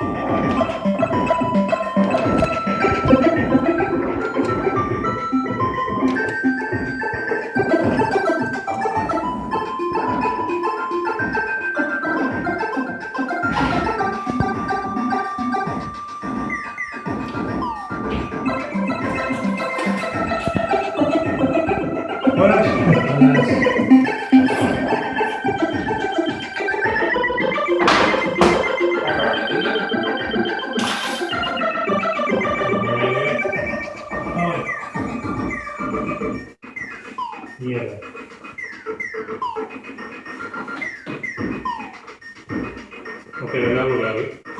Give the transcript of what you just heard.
Hola, Mierda. Ok, largo, largo. ¿eh?